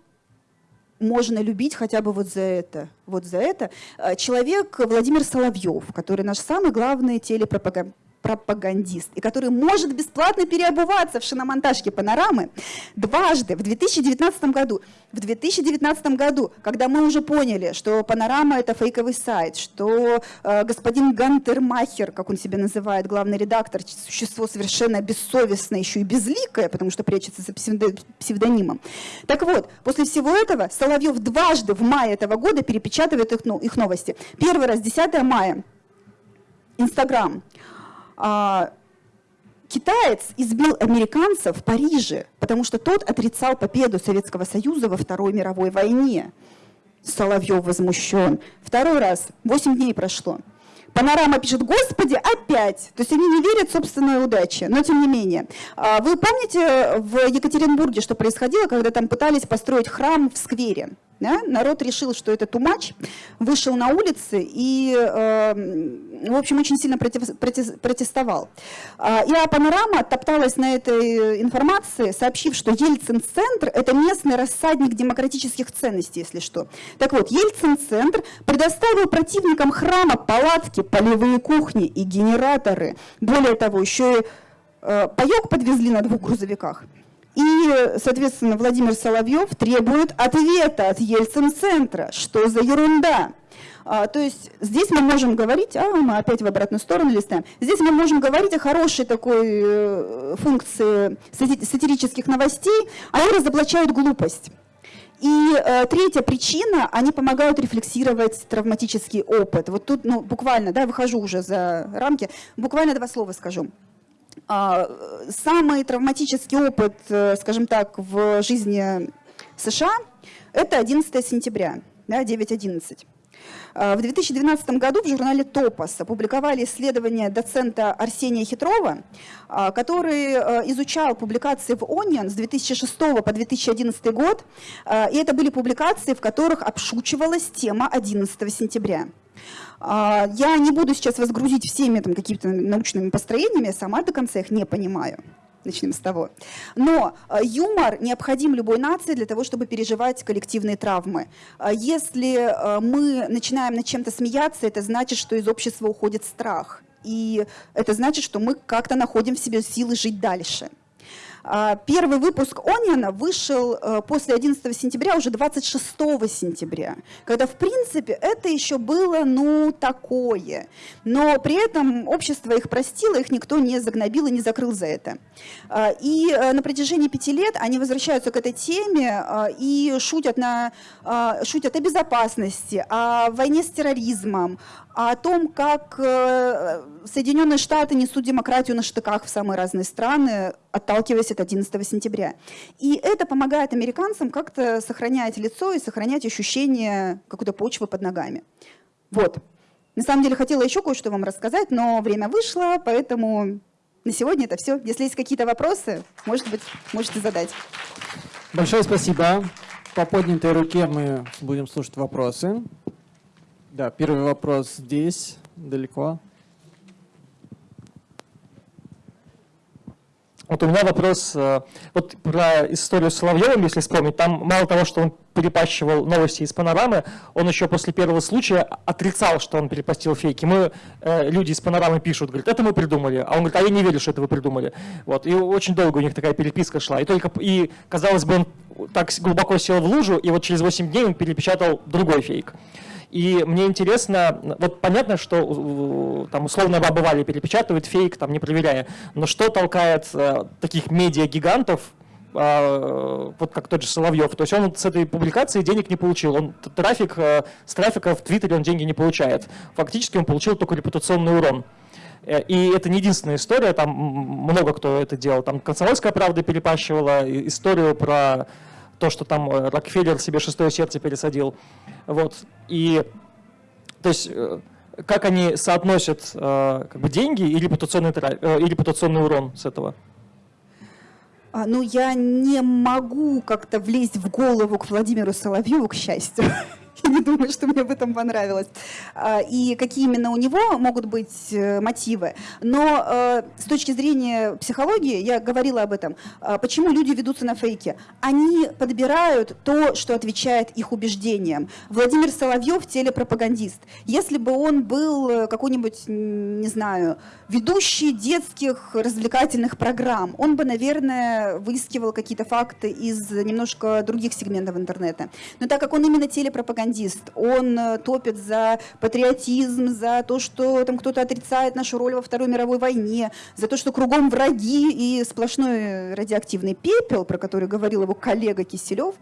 можно любить хотя бы вот за это. Вот за это. А, человек Владимир Соловьев, который наш самый главный телепропагандист, пропагандист, и который может бесплатно переобуваться в шиномонтажке панорамы дважды в 2019 году. В 2019 году, когда мы уже поняли, что панорама это фейковый сайт, что э, господин Гантермахер, как он себя называет, главный редактор, существо совершенно бессовестное, еще и безликое, потому что прячется за псевдонимом. Так вот, после всего этого Соловьев дважды в мае этого года перепечатывает их, ну, их новости. Первый раз 10 мая. Инстаграм. А, китаец избил американца в Париже, потому что тот отрицал победу Советского Союза во Второй мировой войне. Соловьев возмущен. Второй раз, 8 дней прошло. Панорама пишет, господи, опять. То есть они не верят в собственную удачу, но тем не менее. А, вы помните в Екатеринбурге, что происходило, когда там пытались построить храм в сквере? Да? Народ решил, что это тумач, вышел на улицы и, э, в общем, очень сильно против, против, протестовал. А, и Панорама топталась на этой информации, сообщив, что Ельцин-центр – это местный рассадник демократических ценностей, если что. Так вот, Ельцин-центр предоставил противникам храма палатки, полевые кухни и генераторы. Более того, еще и э, паек подвезли на двух грузовиках. И, соответственно, Владимир Соловьев требует ответа от Ельцин-центра. Что за ерунда? А, то есть здесь мы можем говорить, а мы опять в обратную сторону листаем, здесь мы можем говорить о хорошей такой э, функции сатирических новостей, они разоблачают глупость. И э, третья причина, они помогают рефлексировать травматический опыт. Вот тут, ну, буквально, да, выхожу уже за рамки, буквально два слова скажу. А, самый травматический опыт, э, скажем так, в жизни США – это 11 сентября, да, 9.11. А, в 2012 году в журнале «Топос» опубликовали исследование доцента Арсения Хитрова, а, который э, изучал публикации в Onion с 2006 по 2011 год, и это были публикации, в которых обшучивалась тема 11 сентября. А, я не буду сейчас вас грузить всеми там, какими-то научными построениями, я сама до конца их не понимаю. Начнем с того. Но а, юмор необходим любой нации для того, чтобы переживать коллективные травмы. А, если мы начинаем над чем-то смеяться, это значит, что из общества уходит страх. И это значит, что мы как-то находим в себе силы жить дальше. А, первый выпуск Ониона вышел э, после 11 сентября, уже 26 сентября, когда, в принципе, это еще было, ну, такое. Но при этом общество их простило, их никто не загнобил и не закрыл за это. А, и э, на протяжении пяти лет они возвращаются к этой теме а, и шутят, на, шутят о безопасности, о войне с терроризмом, о том, как э, Соединенные Штаты несут демократию на штыках в самые разные страны, отталкиваясь от 11 сентября. И это помогает американцам как-то сохранять лицо и сохранять ощущение какой-то почвы под ногами. Вот. На самом деле хотела еще кое-что вам рассказать, но время вышло, поэтому на сегодня это все. Если есть какие-то вопросы, может быть, можете задать. Большое спасибо. По поднятой руке мы будем слушать вопросы. Да, первый вопрос здесь, далеко. Вот у меня вопрос э, вот про историю с Соловьевым, если вспомнить. Там мало того, что он перепащивал новости из панорамы, он еще после первого случая отрицал, что он перепостил фейки. Мы, э, люди из панорамы пишут, говорят, это мы придумали. А он говорит, а я не верю, что это вы придумали. Вот. И очень долго у них такая переписка шла. И только, и казалось бы, он так глубоко сел в лужу, и вот через 8 дней он перепечатал другой фейк. И мне интересно, вот понятно, что там условно баба Валя перепечатывает фейк, там не проверяя, но что толкает э, таких медиа-гигантов, э, вот как тот же Соловьев, то есть он с этой публикации денег не получил, он трафик, э, с трафика в Твиттере он деньги не получает. Фактически он получил только репутационный урон. Э, и это не единственная история, там много кто это делал. Там «Комсомольская правда» перепащивала историю про то, что там э, Рокфеллер себе шестое сердце пересадил. Вот. И то есть э, как они соотносят э, как бы деньги и репутационный, и репутационный урон с этого? А, ну, я не могу как-то влезть в голову к Владимиру Соловьеву, к счастью. Я не думаю, что мне бы там понравилось. А, и какие именно у него могут быть э, мотивы. Но э, с точки зрения психологии, я говорила об этом, а, почему люди ведутся на фейки? Они подбирают то, что отвечает их убеждениям. Владимир Соловьев – телепропагандист. Если бы он был э, какой-нибудь, не знаю, ведущий детских развлекательных программ, он бы, наверное, выискивал какие-то факты из немножко других сегментов интернета. Но так как он именно телепропагандист, пропагандист, он э, топит за патриотизм, за то, что там кто-то отрицает нашу роль во Второй мировой войне, за то, что кругом враги и сплошной радиоактивный пепел, про который говорил его коллега Киселев,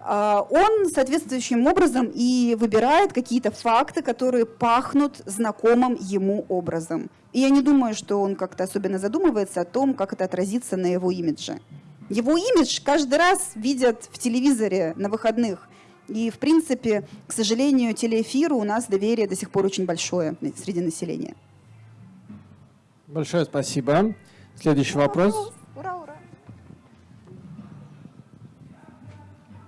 а, он соответствующим образом и выбирает какие-то факты, которые пахнут знакомым ему образом. И я не думаю, что он как-то особенно задумывается о том, как это отразится на его имидже. Его имидж каждый раз видят в телевизоре на выходных. И, в принципе, к сожалению, телеэфиру у нас доверие до сих пор очень большое среди населения. Большое спасибо. Следующий вопрос. Ура, ура.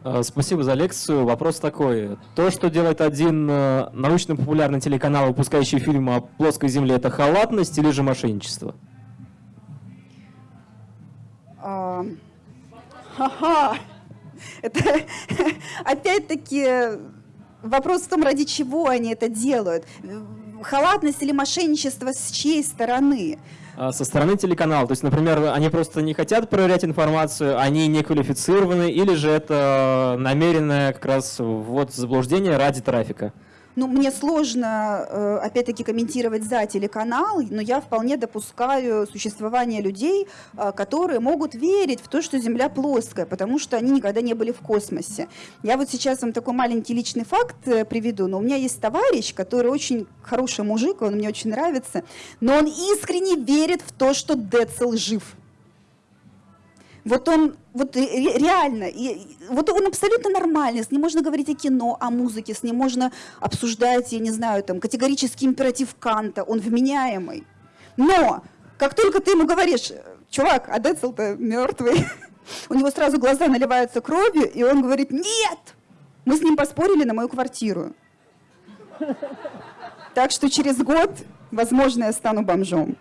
А, спасибо за лекцию. Вопрос такой. То, что делает один э, научно-популярный телеканал, выпускающий фильм о плоской Земле, это халатность или же мошенничество? А... Ха-ха! Это опять-таки вопрос в том, ради чего они это делают. Халатность или мошенничество с чьей стороны? а, со стороны телеканала? То есть, например, они просто не хотят проверять информацию, они не квалифицированы, или же это намеренное как раз ввод в заблуждение ради трафика? Ну, мне сложно, э, опять-таки, комментировать за телеканал, но я вполне допускаю существование людей, э, которые могут верить в то, что Земля плоская, потому что они никогда не были в космосе. Я вот сейчас вам такой маленький личный факт э, приведу, но у меня есть товарищ, который очень хороший мужик, он мне очень нравится, но он искренне верит в то, что Децл жив. Вот он, вот реально, и, вот он абсолютно нормальный, с ним можно говорить о кино, о музыке, с ним можно обсуждать, я не знаю, там, категорический императив Канта, он вменяемый. Но, как только ты ему говоришь, чувак, а Децл-то мертвый, у него сразу глаза наливаются кровью, и он говорит, нет, мы с ним поспорили на мою квартиру. Так что через год, возможно, я стану бомжом.